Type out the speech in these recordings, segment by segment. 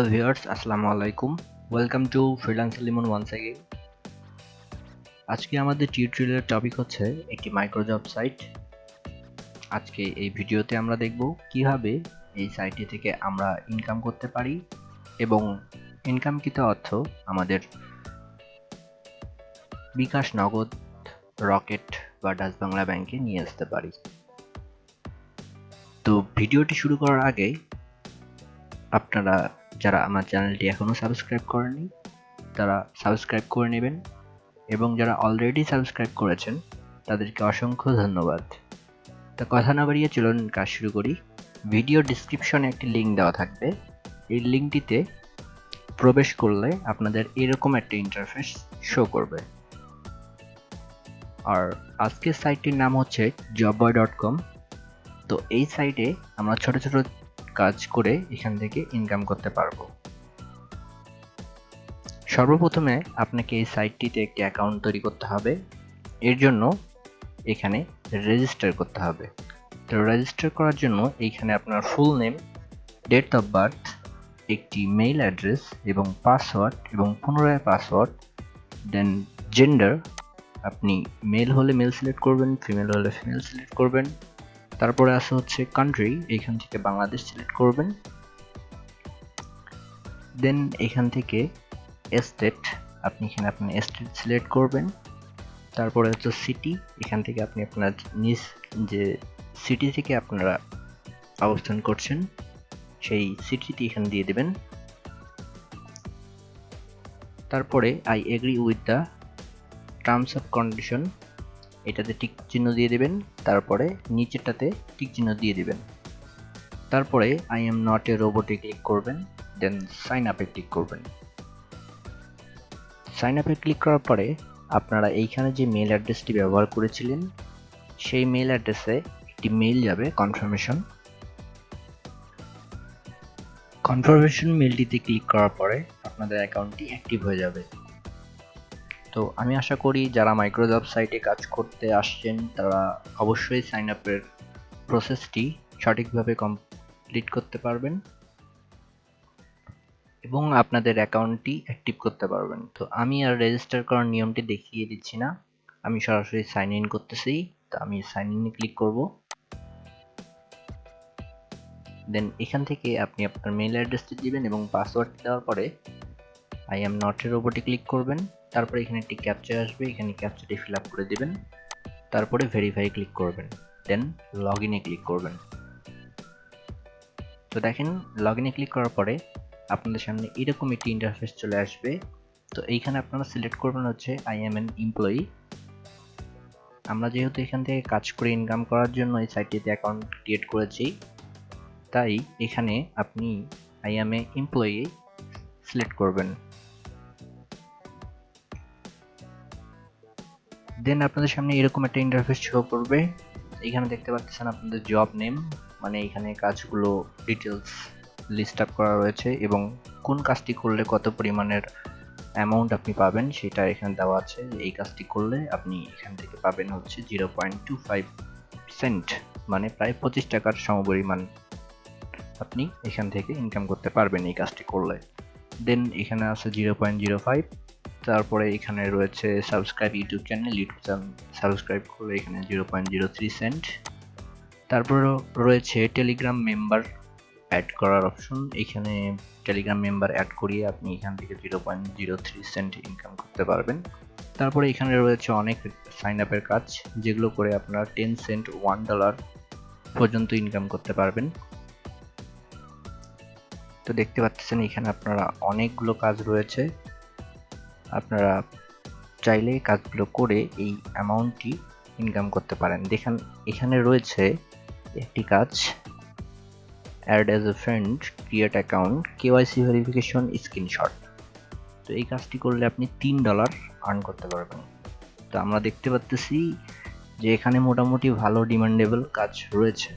Hello viewers, আসসালামু আলাইকুম। Welcome to freelancer Limon once again আজকে আমাদের টিউটোরিয়ালের টপিক হচ্ছে একটি মাইক্রোজব সাইট আজকে এই ভিডিওতে আমরা দেখব কীভাবে এই সাইটটি থেকে আমরা ইনকাম করতে পারি এবং ইনকামকৃত অর্থ আমাদের বিকাশ নগদ, রকেট বা ডাচ বাংলা ব্যাংকে নিয়ে আসতে পারি। তো ভিডিওটি শুরু করার আগে আপনারা যারা আমার চ্যানেলটি এখনও সাবস্ক্রাইব করেনি তারা সাবস্ক্রাইব করে নেবেন এবং যারা অলরেডি সাবস্ক্রাইব করেছেন, তাদেরকে অসংখ্য ধন্যবাদ। তা কথা না বাড়িয়ে চলুন কাজ শুরু করি। ভিডিও ডিসক্রিপশনে একটি লিঙ্ক দেওয়া থাকবে। এই লিঙ্কটিতে প্রবেশ করলে আপনাদের এরকম একটা ইন্টারফেস শো করবে। আর আজকের সাইটটির নাম হচ্ছে জববয় ডট কম তো এই সাইটে আমরা ছোট ছোট কাজ করে এখান থেকে ইনকাম করতে পারব। সর্বপ্রথমে আপনাকে এই সাইটটিতে একটি অ্যাকাউন্ট তৈরি করতে হবে। এর জন্য এখানে রেজিস্টার করতে হবে। তো রেজিস্টার করার জন্য এইখানে আপনার full name date of birth একটি মেইল অ্যাড্রেস এবং পাসওয়ার্ড এবং পুনরায় পাসওয়ার্ড দেন জেন্ডার আপনি মেল হলে মেল সিলেক্ট করবেন ফিমেল হলে ফিমেল সিলেক্ট করবেন। তারপরে আসে হচ্ছে কান্ট্রি এখান থেকে বাংলাদেশ সিলেক্ট করবেন। দেন এখান থেকে এস্টেট আপনি এখানে আপনার এস্টেট সিলেক্ট করবেন। তারপরে হচ্ছে সিটি এখান থেকে আপনি আপনার নিজ যে সিটি থেকে আপনারা অবস্থান করছেন, সেই সিটিটি এখানে দিয়ে দেবেন। তারপরে I agree with the terms of condition এটাতে টিক চিহ্ন দিয়ে দেবেন, তারপরে নিচেরটাতে টিক চিহ্ন দিয়ে দেবেন। তারপরে আই এম নট এ রোবটে ক্লিক করবেন দেন সাইন আপে ক্লিক করবেন। সাইন আপে ক্লিক করার পরে আপনারা এইখানে যে মেল অ্যাড্রেসটি ব্যবহার করেছিলেন, সেই মেল অ্যাড্রেসে একটি মেল যাবে কনফার্মেশন কনফার্মেশন মেলটিতে ক্লিক করার পরে আপনাদের অ্যাকাউন্টটি অ্যাক্টিভ হয়ে যাবে। তো আমি আশা করি যারা মাইক্রোজব সাইটে কাজ করতে আসছেন, তারা অবশ্যই সাইন আপের প্রসেসটি সঠিকভাবে কমপ্লিট করতে পারবেন এবং আপনাদের অ্যাকাউন্টটি অ্যাক্টিভ করতে পারবেন। তো আমি আর রেজিস্টার করার নিয়মটি দেখিয়ে দিচ্ছি না। আমি সরাসরি সাইন ইন করতেছি, তো আমি সাইন ইনে ক্লিক করব। দেন এখান থেকে আপনি আপনার মেইল অ্যাড্রেসটি দিবেন এবং পাসওয়ার্ড দেওয়ার পরে আই এম নটের ওপরটি ক্লিক করবেন। তারপরে এখানে একটি ক্যাপচা আসবে, এখানে ক্যাপচাটি ফিল আপ করে দেবেন। তারপরে ভেরিফাই ক্লিক করবেন। দেন লগ ইনে ক্লিক করবেন। তো দেখেন লগ ইনে ক্লিক করার পরে আপনাদের সামনে এরকম একটি ইন্টারফেস চলে আসবে। তো এইখানে আপনারা সিলেক্ট করবেন হচ্ছে আই এম এন এমপ্লয়ি আমরা যেহেতু এখান থেকে কাজ করে ইনকাম করার জন্য এই সাইটটিতে অ্যাকাউন্ট ক্রিয়েট করেছি, তাই এখানে আপনি I am a employee select করবেন। দেন আপনাদের সামনে এরকম একটা ইন্টারফেস শো করবে। এখানে দেখতে পাচ্ছেন আপনাদের জব নেম মানে এখানে কাজগুলো ডিটেলস লিস্ট আপ করা রয়েছে এবং কোন কাজটি করলে কত পরিমাণের অ্যামাউন্ট আপনি পাবেন সেটা এখানে দেওয়া আছে। এই কাজটি করলে আপনি এখান থেকে পাবেন হচ্ছে zero point two five cent মানে প্রায় পঁচিশ টাকার সমপরিমাণ আপনি এখান থেকে ইনকাম করতে পারবেন এই কাজটি করলে। দেন এখানে আছে জিরো পয়েন্ট জিরো ফাইভ তারপরে এখানে রয়েছে subscribe YouTube channel YouTube channel subscribe করলে এখানে zero point zero three cent তারপরে রয়েছে টেলিগ্রাম মেম্বার অ্যাড করার অপশন এখানে টেলিগ্রাম মেম্বার অ্যাড করিয়ে আপনি এখান থেকে zero point zero three cent income করতে পারবেন। তারপরে এখানে রয়েছে অনেক সাইন আপের কাজ, যেগুলো করে আপনারা টেন সেন্ট ওয়ান ডলার পর্যন্ত ইনকাম করতে পারবেন। তো দেখতে পাচ্ছেন এখানে আপনারা অনেকগুলো কাজ রয়েছে। আপনারা চাইলে কাজগুলো করে এই অ্যামাউন্টটি ইনকাম করতে পারেন। দেখেন, এখানে রয়েছে একটি কাজ add as a friend create account KYC verification screenshot তো এই কাজটি করলে আপনি তিন ডলার আর্ন করতে পারবেন। তো আমরা দেখতে পাচ্তেছি যে এখানে মোটামুটি ভালো ডিমান্ডেবল কাজ রয়েছে,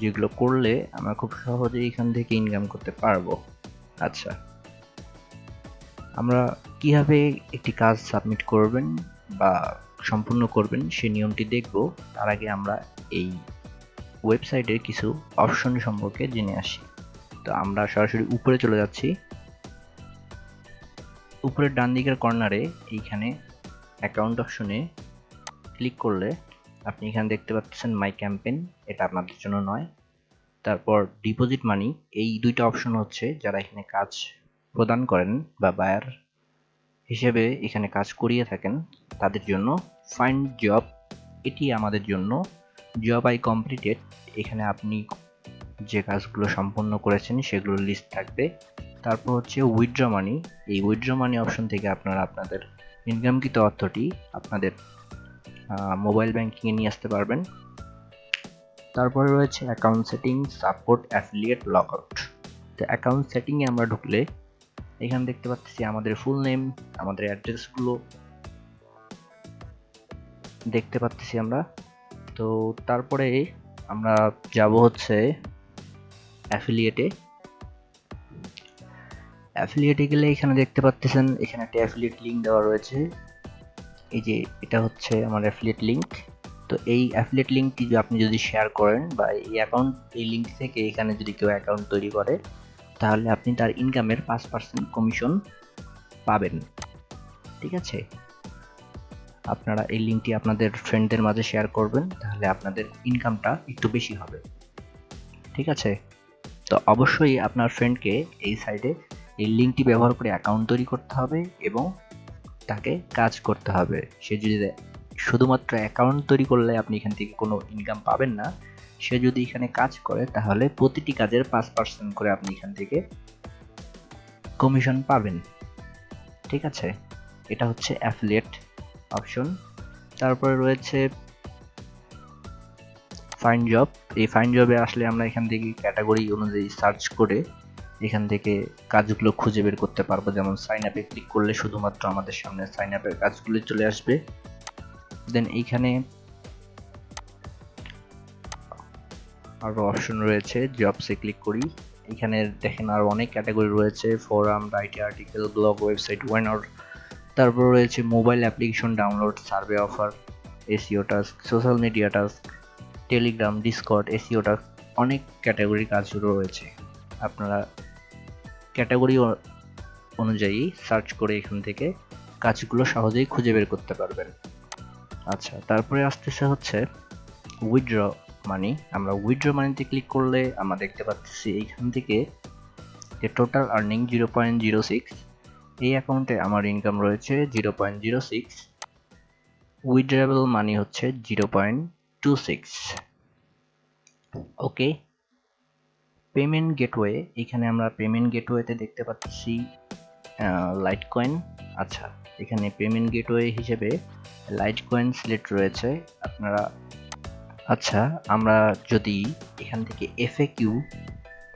যেগুলো করলে আমরা খুব সহজে এখান থেকে ইনকাম করতে পারব। আচ্ছা আমরা কীভাবে একটি কাজ সাবমিট করবেন বা সম্পূর্ণ করবেন সেই নিয়মটি দেখব। তার আগে আমরা এই ওয়েবসাইটের কিছু অপশন সম্পর্কে জেনে আসি। তো আমরা সরাসরি উপরে চলে যাচ্ছি। উপরের ডান দিকের কর্নারে এইখানে অ্যাকাউন্ট অপশনে ক্লিক করলে আপনি এখানে দেখতে পাচ্ছেন মাই ক্যাম্পেন এটা আপনাদের জন্য নয়। তারপর ডিপোজিট মানি এই দুইটা অপশন হচ্ছে যারা এখানে কাজ প্রদান করেন বা বায়ার হিসেবে এখানে কাজ করিয়ে থাকেন তাদের জন্য। ফাইন্ড জব এটি আমাদের জন্য। জব আই কমপ্লিটেড এখানে আপনি যে কাজগুলো সম্পন্ন করেছেন সেগুলোর লিস্ট থাকবে। তারপর হচ্ছে উইথড্র মানি এই উইথড্র মানি অপশন থেকে আপনারা আপনাদের ইনকামকৃত অর্থটি আপনাদের মোবাইল ব্যাংকিংয়ে নিয়ে আসতে পারবেন। তারপরে রয়েছে account setting support affiliate logout তো অ্যাকাউন্ট সেটিংয়ে আমরা ঢুকলে এখানে দেখতে পাচ্ছি আমাদের ফুল নেম আমাদের অ্যাড্রেসগুলো দেখতে পাচ্ছি আমরা। তো তারপরে আমরা যাব হচ্ছে অ্যাফিলিয়েটে অ্যাফিলিয়েটে গেলে এখানে দেখতে পাচ্ছেন, এখানে একটা অ্যাফিলিয়েট লিঙ্ক দেওয়া রয়েছে। এই যে এটা হচ্ছে আমার অ্যাফিলিয়েট লিঙ্ক তো এই অ্যাফিলিয়েট লিঙ্কটি আপনি যদি শেয়ার করেন বা এই অ্যাকাউন্ট এই লিঙ্ক থেকে এখানে যদি কেউ অ্যাকাউন্ট তৈরি করে তাহলে আপনি তার ইনকামের পাঁচ পার্সেন্ট কমিশন পাবেন। ঠিক আছে? আপনারা এই লিঙ্কটি আপনাদের ফ্রেন্ডদের মাঝে শেয়ার করবেন, তাহলে আপনাদের ইনকামটা একটু বেশি হবে। ঠিক আছে? তো অবশ্যই আপনার ফ্রেন্ডকে এই সাইডে এই লিঙ্কটি ব্যবহার করে অ্যাকাউন্ট তৈরি করতে হবে এবং তাকে কাজ করতে হবে। সে যদি শুধুমাত্র অ্যাকাউন্ট তৈরি করলে আপনি এখান থেকে কোনো ইনকাম পাবেন না সে যদি এখানে কাজ করে, তাহলে প্রতিটি কাজের পাঁচ পার্সেন্ট করে আপনি এখান থেকে কমিশন পাবেন। ঠিক আছে? এটা হচ্ছে অ্যাফিলিয়েট অপশন তারপরে রয়েছে ফাইন জব এই ফাইন জবে আসলে আমরা এখান থেকে ক্যাটাগরি অনুযায়ী সার্চ করে এখান থেকে কাজগুলো খুঁজে বের করতে পারব। যেমন সাইন আপে ক্লিক করলে শুধুমাত্র আমাদের সামনে সাইন আপের কাজগুলো চলে আসবে। দেন এইখানে আরও অপশন রয়েছে জবসে ক্লিক করি। এখানে দেখেন আরও অনেক ক্যাটাগরি রয়েছে forum writing article blog website owner তারপর রয়েছে mobile application download survey offer SEO task social media task Telegram Discord SEO task অনেক ক্যাটাগরি কাজগুলো রয়েছে। আপনারা ক্যাটাগরি অনুযায়ী সার্চ করে এখান থেকে কাজগুলো সহজেই খুঁজে বের করতে পারবেন। আচ্ছা তারপরে আসতেছে হচ্ছে উইথড্র মানি আমরা উইথড্র মানিতে ক্লিক করলে আমরা দেখতে পাচ্ছি এইখান থেকে যে total earning zero point zero six এই অ্যাকাউন্টে আমার ইনকাম রয়েছে zero point zero six withdrawable money হচ্ছে zero point two six okay payment gateway এখানে আমরা পেমেন্ট গেটওয়েতে দেখতে পাচ্ছি লাইট কয়েন আচ্ছা এখানে পেমেন্ট গেটওয়ে হিসেবে লাইট কয়েন সিলেক্ট রয়েছে, আপনারা আচ্ছা আমরা যদি এখান থেকে এফএ কিউ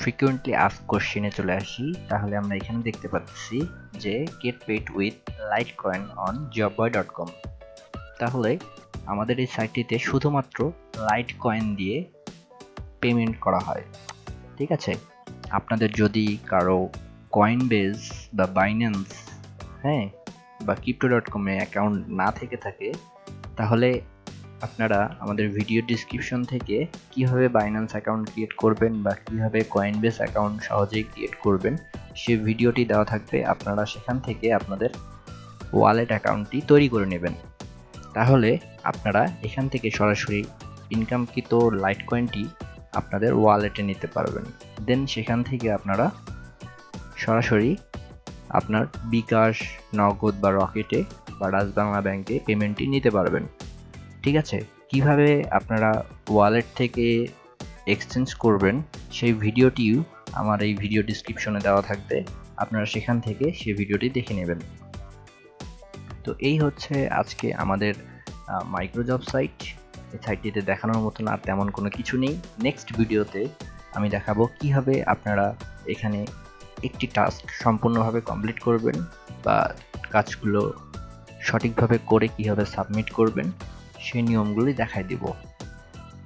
ফ্রিকুয়েন্টলি আস্ক কোশ্চেনে চলে আসি, তাহলে আমরা এখানে দেখতে পাচ্ছি যে get paid with Litecoin on Jobboy dot com তাহলে আমাদের এই সাইটটিতে শুধুমাত্র লাইট কয়েন দিয়ে পেমেন্ট করা হয়, ঠিক আছে? আপনাদের যদি কারও কয়েন বেজ বা বাইন্যান্স হ্যাঁ বা ক্রিপ্টো ডট কমে অ্যাকাউন্ট না থেকে থাকে, তাহলে আপনারা আমাদের ভিডিও ডিসক্রিপশন থেকে কীভাবে বাইন্যান্স অ্যাকাউন্ট ক্রিয়েট করবেন বা কীভাবে কয়েনবেস অ্যাকাউন্ট সহজেই ক্রিয়েট করবেন, সে ভিডিওটি দেওয়া থাকবে। আপনারা সেখান থেকে আপনাদের ওয়ালেট অ্যাকাউন্টটি তৈরি করে নেবেন। তাহলে আপনারা এখান থেকে সরাসরি ইনকামকৃত লাইট কয়েনটি আপনাদের ওয়ালেটে নিতে পারবেন। দেন সেখান থেকে আপনারা সরাসরি আপনার বিকাশ, নগদ বা রকেটে বা রাজবাংলা ব্যাংকে পেমেন্টটি নিতে পারবেন। ঠিক আছে? কীভাবে আপনারা ওয়ালেট থেকে এক্সচেঞ্জ করবেন, সেই ভিডিওটিও আমার এই ভিডিও ডিসক্রিপশনে দেওয়া থাকবে। আপনারা সেখান থেকে সেই ভিডিওটি দেখে নেবেন। তো এই হচ্ছে আজকে আমাদের মাইক্রোজব সাইট এই সাইটটিতে দেখানোর মতন আর তেমন কোনো কিছু নেই। নেক্সট ভিডিওতে আমি দেখাবো কীভাবে আপনারা এখানে একটি টাস্ক সম্পূর্ণভাবে কমপ্লিট করবেন বা কাজগুলো সঠিকভাবে করে কীভাবে সাবমিট করবেন। সেই নিয়মগুলি দেখাই দিব।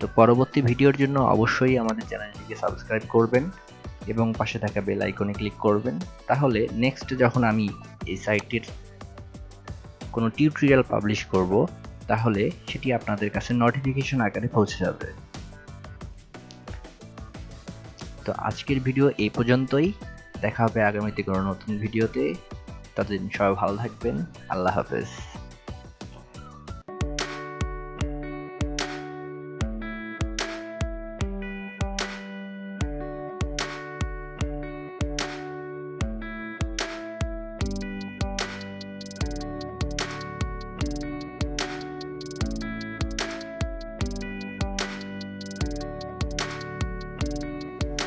তো পরবর্তী ভিডিওর জন্য অবশ্যই আমাদের চ্যানেলটিকে সাবস্ক্রাইব করবেন এবং পাশে থাকা বেল আইকনে ক্লিক করবেন। তাহলে নেক্সট যখন আমি এই সাইটটির কোনো টিউটোরিয়াল পাবলিশ করব, তাহলে সেটি আপনাদের কাছে নোটিফিকেশন আকারে পৌঁছে যাবে। তো আজকের ভিডিও এই পর্যন্তই। দেখা হবে আগামীতে কোনো নতুন ভিডিওতে। ততদিন সবাই ভালো থাকবেন। আল্লাহ হাফেজ।